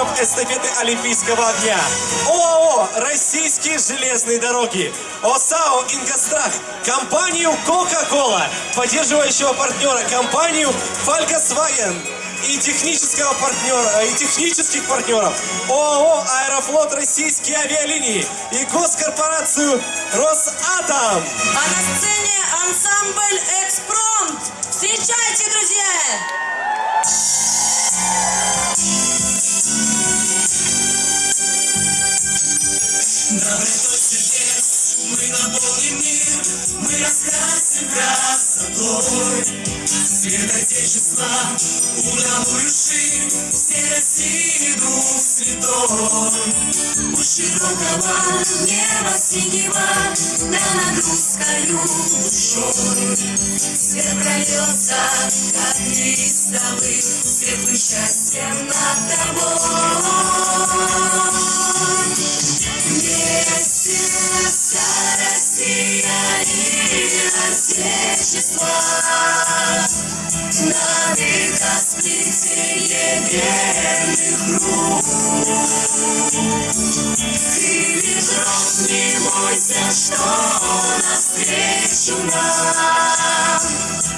призеров эстафеты Олимпийского огня. ОАО «Российские железные дороги». ОСАО «Ингострах». Компанию «Кока-Кола». Поддерживающего партнера компанию «Фольксваген» и технического партнера, и технических партнеров ОАО «Аэрофлот Российские авиалинии» и госкорпорацию «Росатом». А на сцене ансамбль «Экспромт». Встречайте, друзья! Добротой сердец мы наполним мир, мы раскрасим красотой. Свет Отечества, удалую ширь, все России дух святой. Широкого неба синего, да над русскою душой. Свет прольется, как листовый, светлым счастьем над тобой. На века сплетение верных рук Ты ветров не бойся, что навстречу нам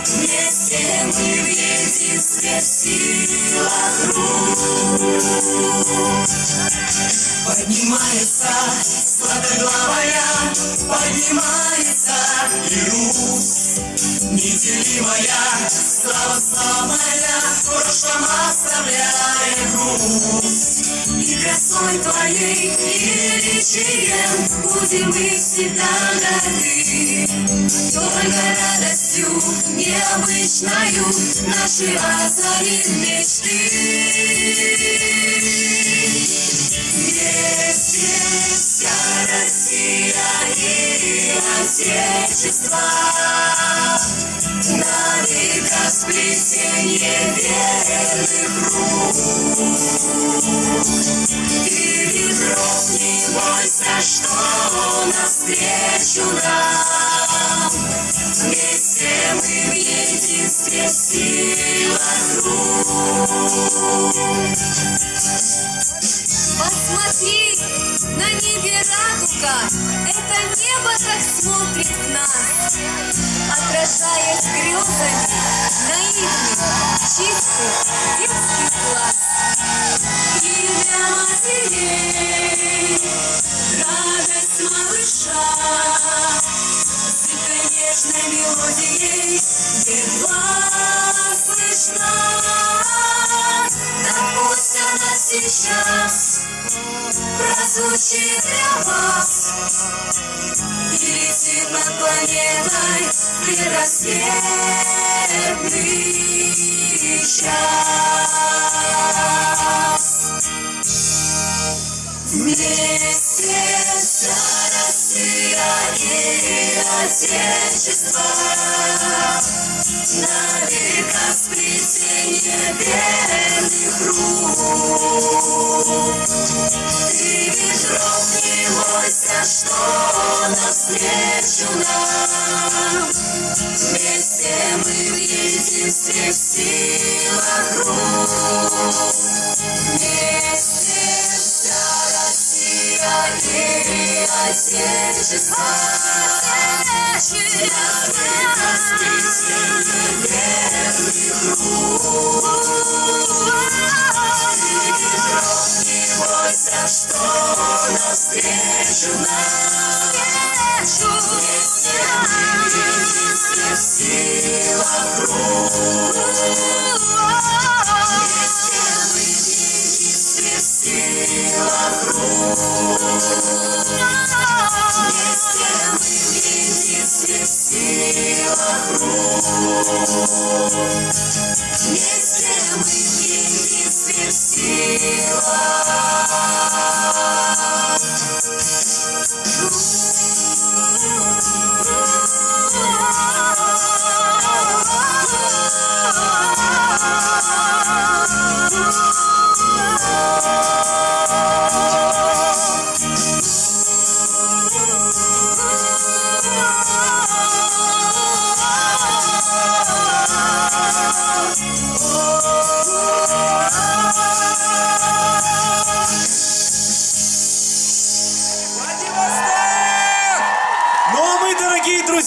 Вместе мы в единстве в силах рук Поднимается сладоглавая, поднимается и Русь. Неделимая, слава славная, прошлом оставляя грусть. И красой твоей, и величием будем мы всегда горды. Только радостью необычною наши озарим мечты. Вместе вся Россия и Отечество На века сплетенье верных рук. Ты ветров не бойся, что навстречу нам Вместе мы в единстве в силах радуга, это небо так смотрит в нас, отражаясь грезами наивных, чистых, детских глаз. Прозвучит для вас. И летит над планетой предрассветный час Вместе вся Россия и Отечество. На века сплетенье верных рук Ты ветров не бойся, что навстречу нам Вместе мы в единстве в силах рук Вместе вся Россия и Отечество верных рук Вместе мы в единстве